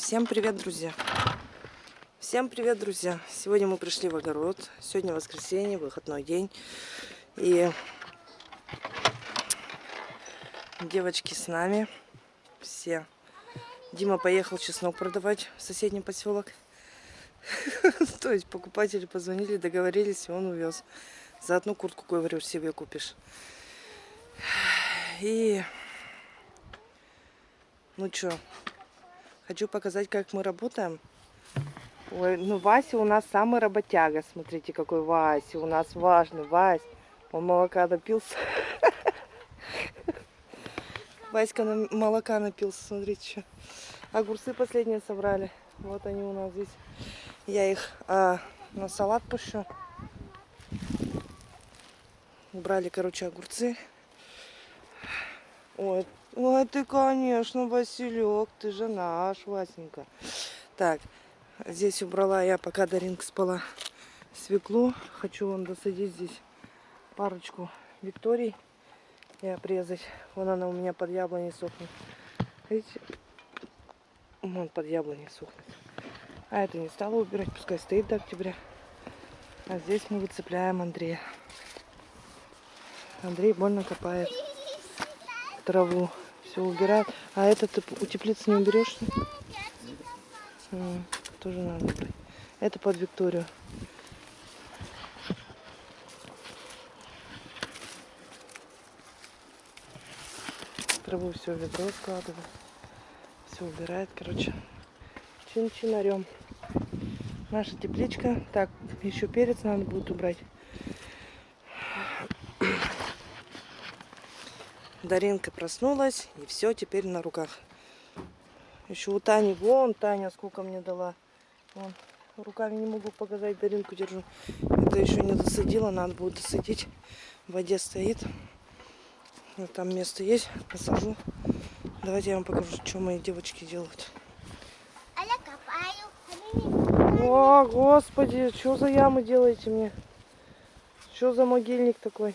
Всем привет, друзья! Всем привет, друзья! Сегодня мы пришли в огород. Сегодня воскресенье, выходной день. И девочки с нами. Все. Дима поехал чеснок продавать в соседний поселок. То есть покупатели позвонили, договорились, и он увез. За одну куртку, говорю, себе купишь. И... Ну что, Хочу показать, как мы работаем. Ой, ну Вася у нас самый работяга. Смотрите, какой Вася у нас важный. Вась, он молока напился. Васька на молока напился, смотрите, что. Огурцы последние собрали. Вот они у нас здесь. Я их а, на салат пущу. Убрали, короче, огурцы. Ой, Ой, ты, конечно, Василек, ты же наш, Васенька. Так, здесь убрала я, пока Даринка спала, свеклу. Хочу вон досадить здесь парочку Викторий и обрезать. Вон она у меня под яблоней сохнет. Видите? Вон под яблоней сохнет. А это не стала убирать, пускай стоит до октября. А здесь мы выцепляем Андрея. Андрей больно копает траву. Все убирает. А это ты у теплицы не уберешь? А, тоже надо. Это под Викторию. Траву все в ведро складывает. Все убирает, короче. Чин-чинарем. Наша тепличка. Так, еще перец надо будет убрать. Даринка проснулась, и все теперь на руках. Еще у Тани, вон Таня сколько мне дала. Вон, руками не могу показать, Даринку держу. Это еще не досадила, надо будет досадить. В воде стоит. Вот там место есть, посажу. Давайте я вам покажу, что мои девочки делают. О, господи, что за ямы делаете мне? Что за могильник такой?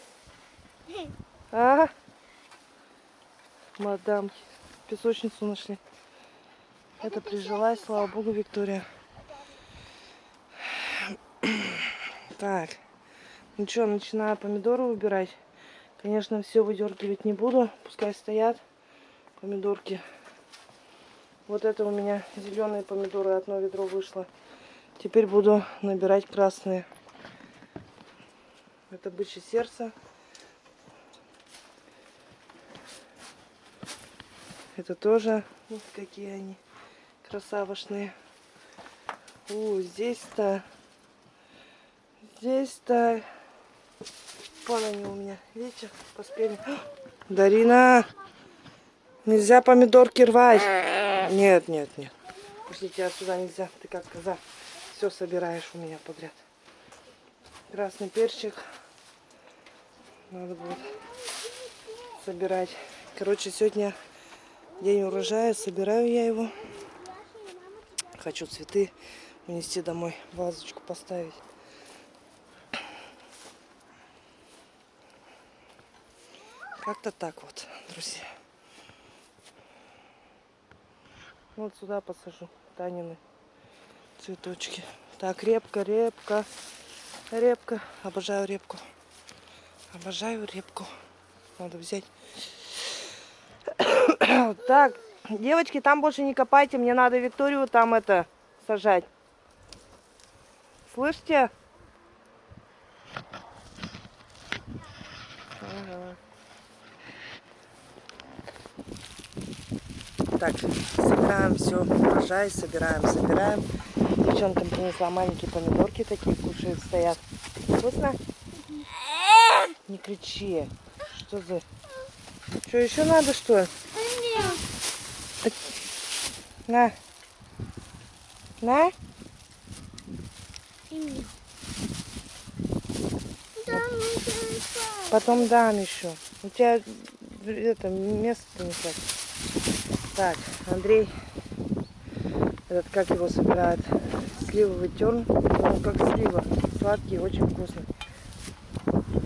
А? Мадам песочницу нашли. Это прижилась, слава богу, Виктория. Так, ну что, начинаю помидоры выбирать. Конечно, все выдергивать не буду, пускай стоят помидорки. Вот это у меня зеленые помидоры, одно ведро вышло. Теперь буду набирать красные. Это бычье сердце. Это тоже, вот какие они красавошные. У, здесь-то, здесь-то, вон они у меня, видите, поспели. Дарина, нельзя помидорки рвать. Нет, нет, нет. Пошлите отсюда нельзя, ты как коза. Все собираешь у меня подряд. Красный перчик. Надо будет собирать. Короче, сегодня День урожая, собираю я его. Хочу цветы унести домой, вазочку поставить. Как-то так вот, друзья. Вот сюда посажу Танины цветочки. Так, репка, репка, репка. Обожаю репку. Обожаю репку. Надо взять так, девочки, там больше не копайте. Мне надо Викторию там это сажать. Слышите? Ага. Так, собираем все, урожай, собираем, собираем. Девчонкам принесла маленькие помидорки, такие кушают, стоят. Вкусно? Не кричи. Что за... Что, еще надо, что ли? На. На. Потом дам еще. У тебя это место не хватит. Так, Андрей, этот как его собирает, сливовый терн, он как слива, сладкий, очень вкусный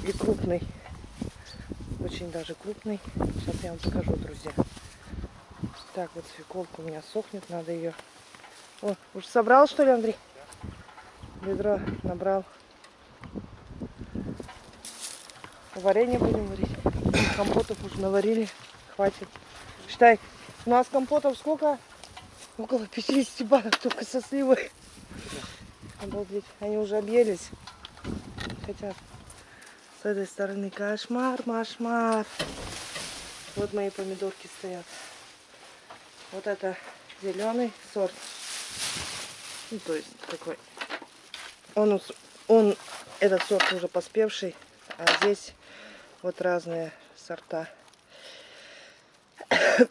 и крупный очень даже крупный. Сейчас я вам покажу, друзья. Так, вот свеколка у меня сохнет, надо ее О, уж собрал, что ли, Андрей? Ведро набрал. Варенье будем варить. Компотов уже наварили. Хватит. Считай, у нас компотов сколько? Около 50 банок только со сливой. Обалдеть. Они уже объелись. Хотят. С этой стороны кошмар, машмар. Вот мои помидорки стоят. Вот это зеленый сорт. Ну, то есть такой. Он, он, этот сорт уже поспевший, а здесь вот разные сорта.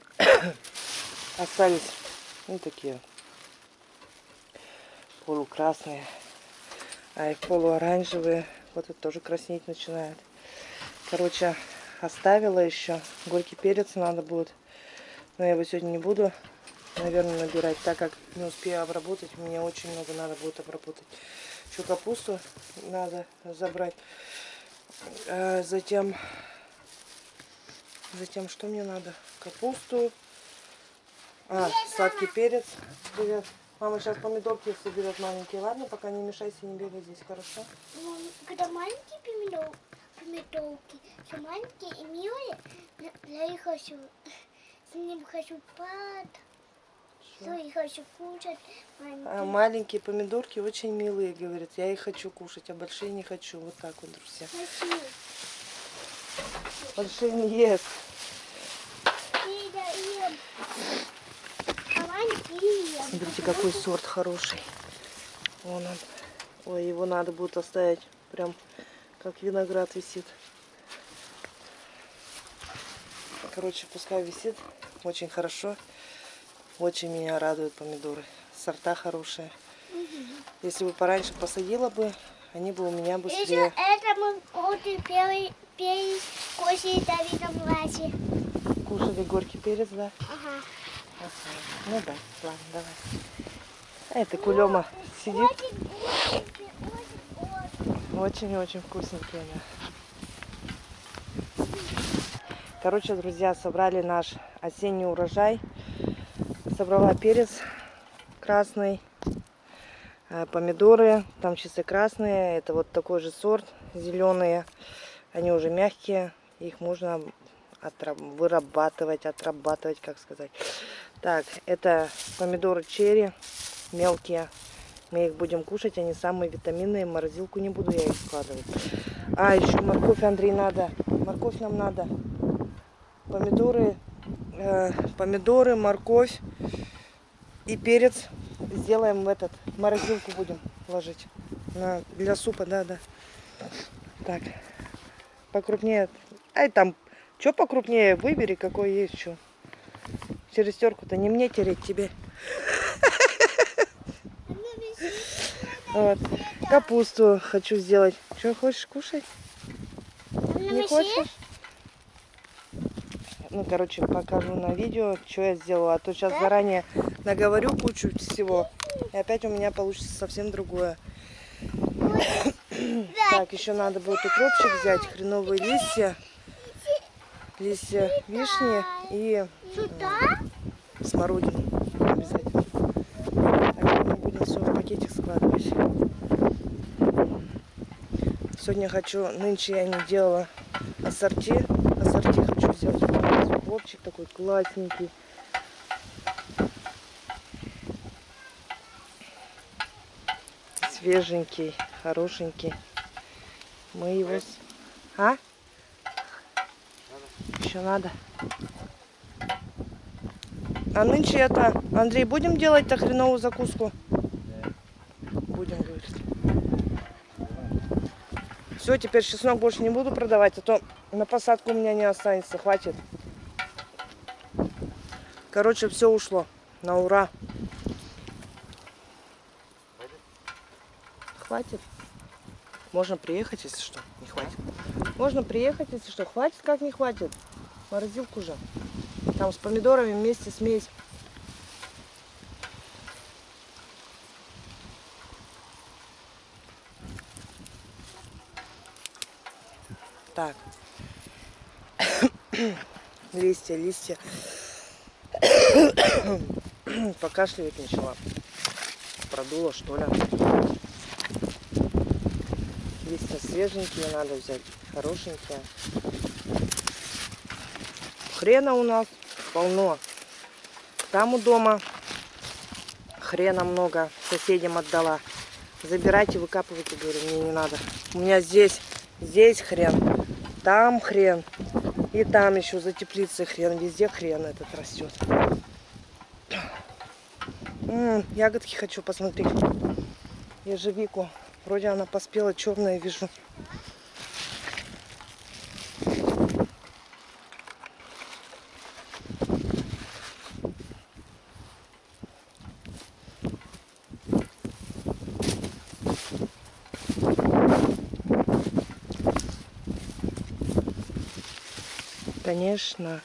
Остались ну такие полукрасные, а их полуоранжевые. Вот это тоже краснеть начинает. Короче, оставила еще. Горький перец надо будет. Но я его сегодня не буду, наверное, набирать, так как не успею обработать. Мне очень много надо будет обработать. Еще капусту надо забрать. А затем, затем что мне надо? Капусту. А, сладкий перец. Привет. Мама сейчас помидорки соберет маленькие. Ладно, пока не мешайся, не бегай здесь, хорошо? Ну, Когда маленькие помидор, помидорки, все маленькие и милые, я их хочу, с ним хочу пад, все, и хочу кушать. А маленькие помидорки очень милые, говорят. Я их хочу кушать, а большие не хочу. Вот так вот, друзья. Хочу. Большие не ест. А. Смотрите, какой сорт хороший. Вон он. Ой, его надо будет оставить. Прям как виноград висит. Короче, пускай висит. Очень хорошо. Очень меня радуют помидоры. Сорта хорошие. Если бы пораньше посадила бы, они бы у меня Еще быстрее. это мы вот первый перекусили Давида младший. Кушали горький перец, да? Ага. Ну да, ладно, давай. А это кулема сидит. Очень, очень. Очень-очень вкусненькие, да. Короче, друзья, собрали наш осенний урожай. Собрала перец красный, э, помидоры, там чисто красные. Это вот такой же сорт, зеленые. Они уже мягкие, их можно вырабатывать, отрабатывать, как сказать. Так, это помидоры черри, мелкие. Мы их будем кушать, они самые витаминные. Морозилку не буду я их складывать. А, еще морковь, Андрей, надо. Морковь нам надо. Помидоры, э, помидоры, морковь и перец сделаем в этот, в морозилку будем ложить. На, для супа, да, да. Так, покрупнее. Ай, там, что покрупнее, выбери, какой есть, что. Через терку-то не мне тереть тебе. Вот. Капусту хочу сделать. Что, хочешь кушать? Не хочешь? Ну, короче, покажу на видео, что я сделала. А то сейчас заранее наговорю кучу всего. И опять у меня получится совсем другое. Так, еще надо будет укропчик взять, хреновые листья. Листья вишни и Сюда? смородину обязательно. Так, мы будем все в пакетик складывать. Сегодня хочу, нынче я не делала ассорти. Ассорти. Хлопчик такой классненький. Свеженький, хорошенький. Мы его... А? Еще надо. А нынче это, Андрей, будем делать-то хреновую закуску? Будем, говорит. Все, теперь чеснок больше не буду продавать, а то на посадку у меня не останется, хватит. Короче, все ушло. На ура. Хватит. Можно приехать, если что. Не хватит. Можно приехать, если что. Хватит, как не хватит. Морозилку же. Там с помидорами вместе смесь. Так. листья, листья. Покашливать начала. продуло, что ли. Листья свеженькие надо взять, хорошенькие. Хрена у нас полно. Там у дома хрена много, соседям отдала. Забирайте, выкапывайте, говорю, мне не надо. У меня здесь, здесь хрен, там хрен. И там еще за теплицей хрен, везде хрен этот растет. М, ягодки хочу посмотреть. Ежевику. Вроде она поспела, черная вижу. Конечно.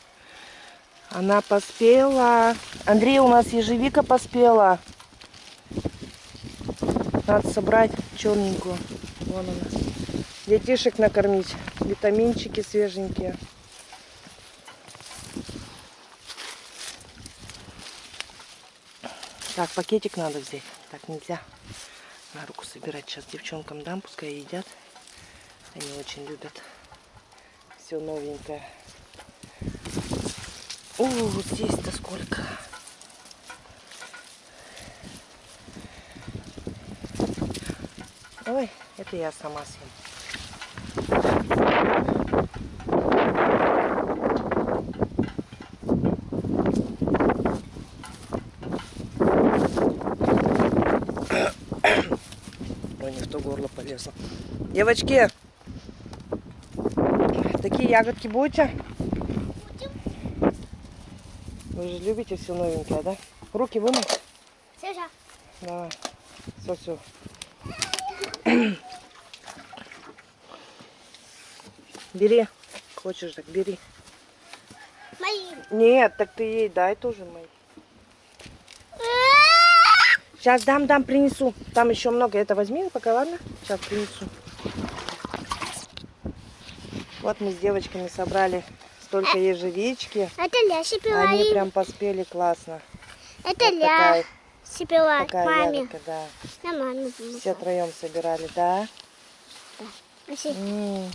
Она поспела. Андрей, у нас ежевика поспела. Надо собрать черненькую. Вон она. Детишек накормить. Витаминчики свеженькие. Так, пакетик надо взять. Так нельзя на руку собирать. Сейчас девчонкам дам, пускай едят. Они очень любят все новенькое. О, вот здесь-то сколько. Ой, это я сама съем. Ой, не в то горло полезла. Девочки, такие ягодки будете? Вы же любите все новенькое, да? Руки вымой. Саша, Давай. Все, все. Бери. Хочешь, так бери. мои. Нет, так ты ей дай тоже мои. Сейчас дам, дам, принесу. Там еще много. Это возьми пока, ладно? Сейчас принесу. Вот мы с девочками собрали столько ежевички. Это Ляся пила Они прям поспели классно. Это вот пила такая маме. ягодка, да. На маме. Все троем собирали, да? Вообще. М,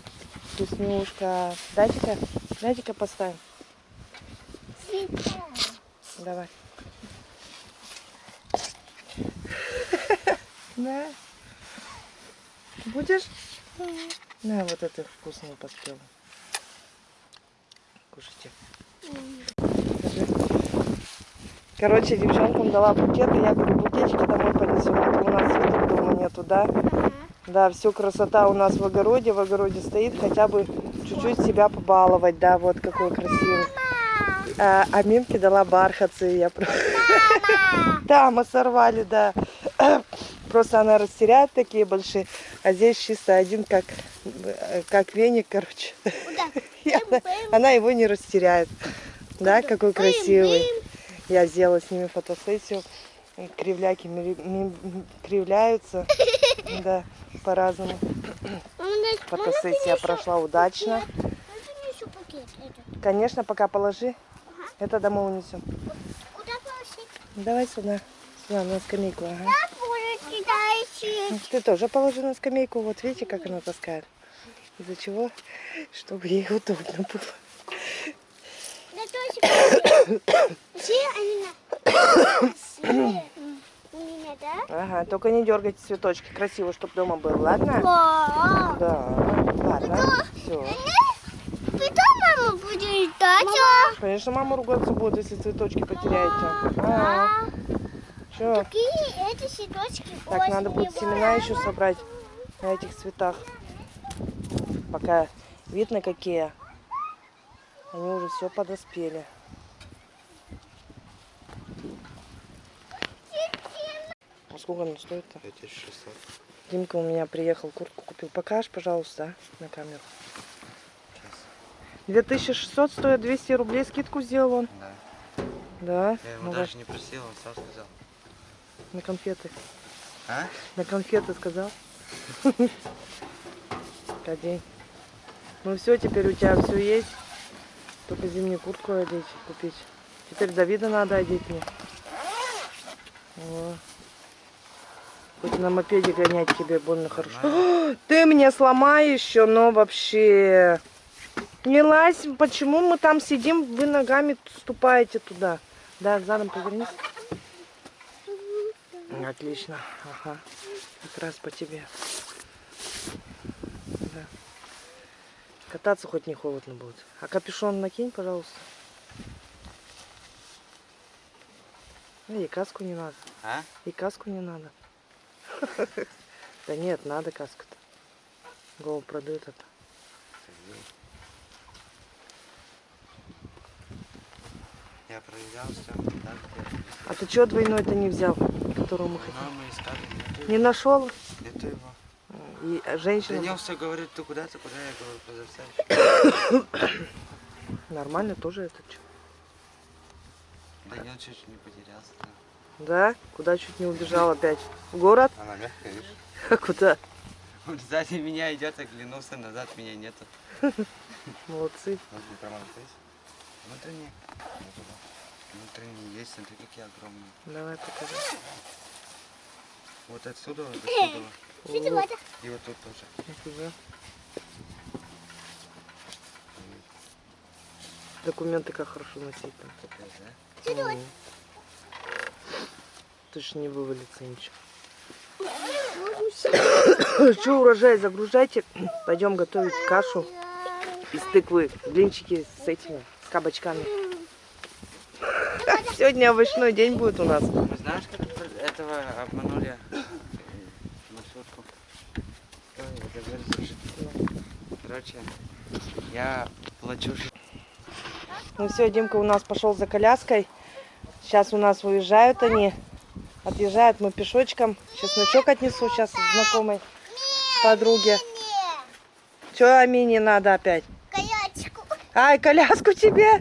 Вкуснюшка. Дайте-ка, дайте-ка поставим. Давай. Да. Будешь? На, вот это вкусную поспела. Кушайте. Короче, девчонкам дала букеты. Я говорю, букетики домой понесем. А то у нас цветов дома нету, да? Да, все красота у нас в огороде. В огороде стоит. Хотя бы чуть-чуть себя побаловать. Да, вот какой красивый. А, а Мимке дала бархатцы. Я... про- Да, мы сорвали, да. Просто она растеряет такие большие, а здесь чисто один как, э, как веник, короче. Куда? Она, его не растеряет. Да, какой красивый. Я сделала с ними фотосессию. Кривляки кривляются. Да, по-разному. Фотосессия прошла удачно. Этот. Конечно, пока положи. Это домой унесем. Куда положить? Давай сюда. Сюда, на скамейку. Ага. Ты тоже положи на скамейку. Вот видите, как она таскает. Из-за чего? Чтобы ей удобно было. Ага, только не дергайте цветочки. Красиво, чтобы дома был, ладно? Да. Да. Ладно. Все. Потом мама будет ждать. Конечно, мама ругаться будет, если цветочки потеряете. А, Че? Какие эти цветочки Так, надо будет семена еще собрать на этих цветах. Пока видно какие. Они уже все подоспели. А сколько она стоит-то? 5600. Димка у меня приехал, куртку купил. Покажешь, пожалуйста, на камеру. 2600 стоит 200 рублей. Скидку сделал он. Да. Да. Я ему Ну, даже не просил, он сам сказал. На конфеты. А? На конфеты сказал. Одень. Ну все, теперь у тебя все есть. Только зимнюю куртку одеть, купить. Теперь Давида надо одеть мне. О. Хоть на мопеде гонять тебе больно хорошо. О, Ты мне сломай еще, но вообще... Не лазь, почему мы там сидим, вы ногами ступаете туда. Да, задом повернись. Отлично, ага. Как раз по тебе. Да. Кататься хоть не холодно будет. А капюшон накинь, пожалуйста. Ну, И каску не надо. А? И каску не надо. Да нет, надо каску-то. Голову продают это. Я проверял все. А ты чего двойной-то не взял, которую мы. Нету, Не нашел? нету его. И женщина Данил все говорит, ты куда, ты куда? Я говорю, позавчера. нормально тоже это что? Данил чуть не потерялся. да. Да? Куда чуть не убежал опять? В город? Она мягкая, видишь? А куда? Он сзади меня идет, оглянулся назад, меня нету. Молодцы. Промах здесь. Внутренний. Внутренний есть, смотри, какие огромные. Давай покажи. Вот отсюда, вот отсюда. Вот И вот тут тоже. Документы как хорошо носить там. Да? Ж не вывалится ничего. Что, урожай загружайте. Пойдем готовить кашу из тыквы. Блинчики с этими, с кабачками. Сегодня овощной день будет у нас. Мы знаешь, как этого обманули э, маршрутку? Короче, я плачу Ну все, Димка у нас пошел за коляской. Сейчас у нас уезжают они. Отъезжают мы пешочком. Чесночок отнесу сейчас знакомой подруге. Че Амине надо опять? Колячку. Ай, коляску тебе?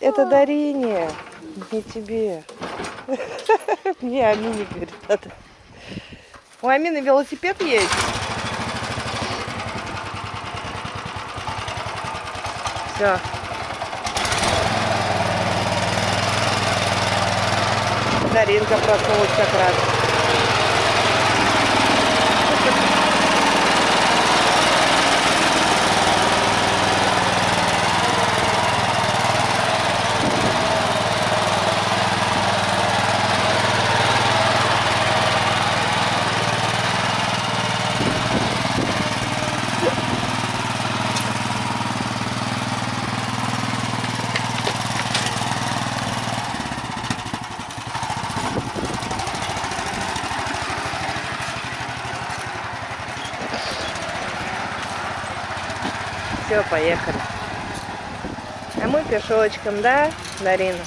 Это Дарине, не тебе. Мне Амине, говорит, надо. У Амины велосипед есть. Все. Даринка проснулась как раз. Все, поехали. А мы пешочком, да, Дарина?